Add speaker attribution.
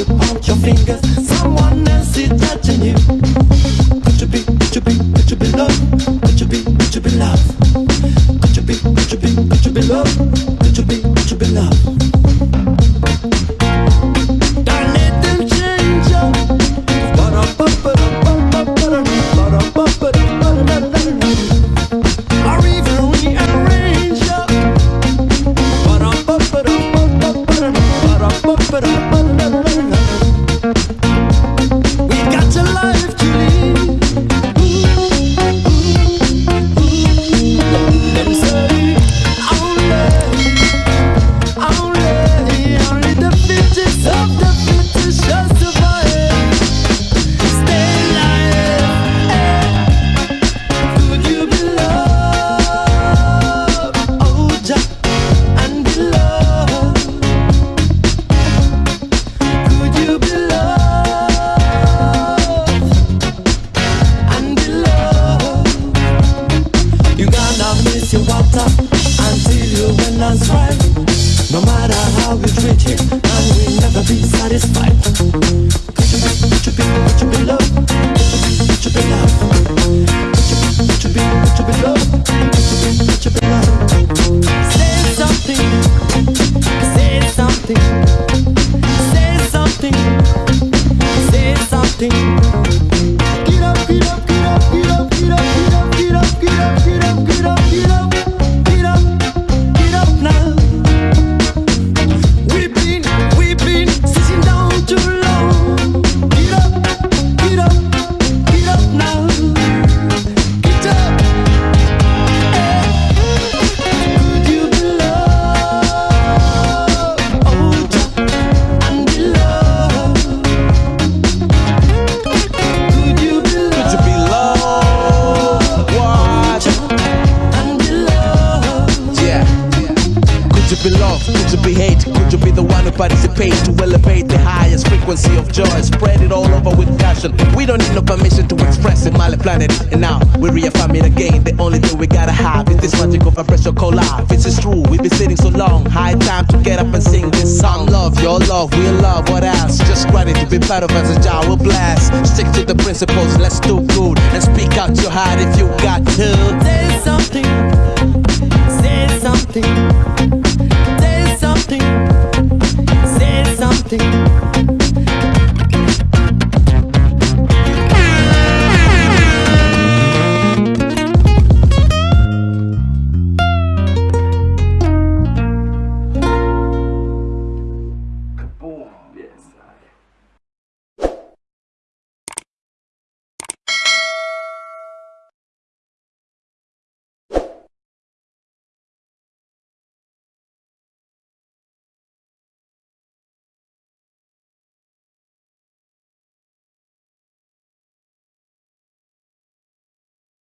Speaker 1: you. Point your fingers. Someone else is touching you. You and strive. No matter how we treat you, and we'll never be satisfied. Could you be, could you be, could you be loved? Could you be, could you be loved? Could you be, could you be loved? Could you be, could you be loved? Say something, say something, say something, say something.
Speaker 2: Participates to elevate the highest frequency of joy? Spread it all over with passion. We don't need no permission to express it, my planet. And now we reaffirm it again. The only thing we gotta have is this magic of vibration called life. This is true. We've been sitting so long. High time to get up and sing this song. Love, your love, we love. What else? Just to be part of us as Jah will blast. Stick to the principles. Let's do good and speak out your heart if you got to.
Speaker 1: Say something. Say something. Say something
Speaker 3: nothing